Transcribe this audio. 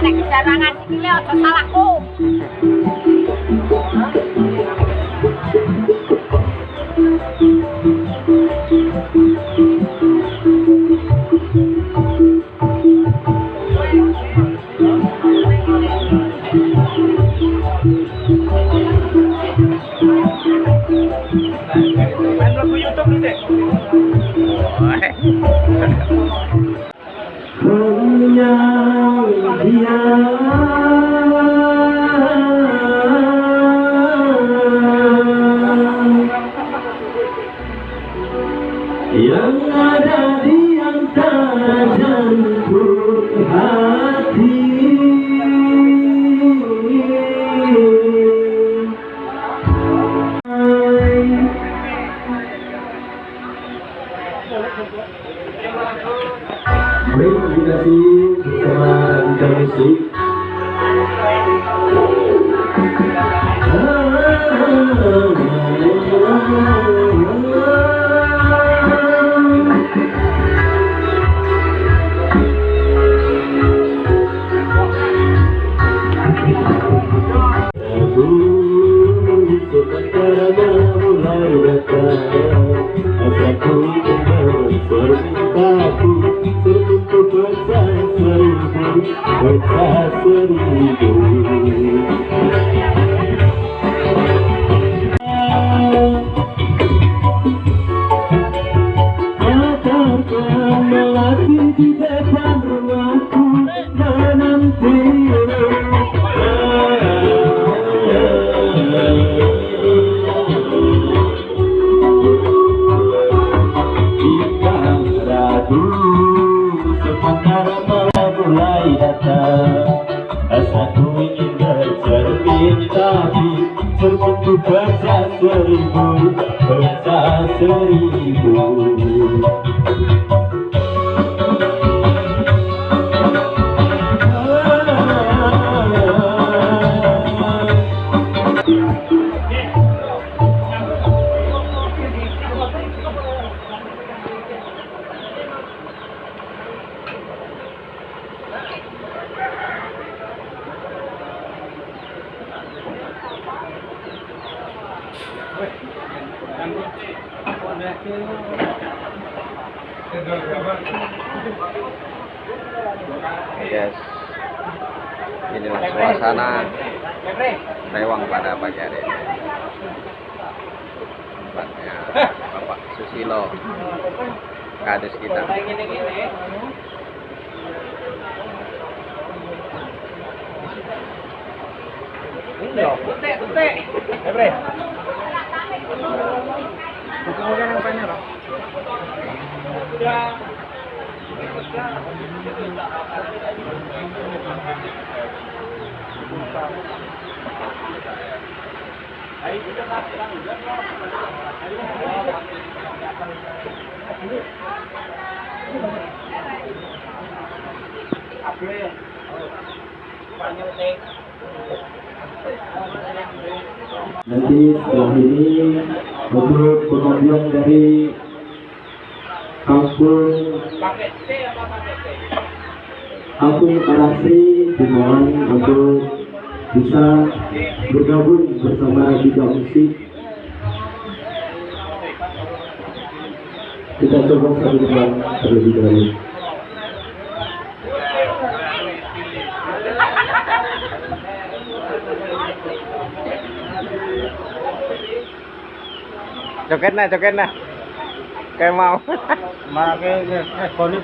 nek jarangan sikile aja salahku. Hanya Yang ada di antara jantung hati Baik, terima kasih bersama. But that's what we do. mata Asa ku ingin bercermin tapi Sebutu baca seribu Baca seribu Baca seribu. Yes. Inilah suasana Rewang pada pagi hari. Tempatnya Bapak Susilo, kades kita. Tutek, tutek. Eh, bre. Bukan orang yang banyak loh. Ya. Nanti setelah ini untuk pengunjung dari kampung kampung Arasi dimohon untuk bisa bergabung bersama Giga Musik. Kita coba satu terlebih dahulu. cho kết này cho kết này. Kem mau, mà cái cái con này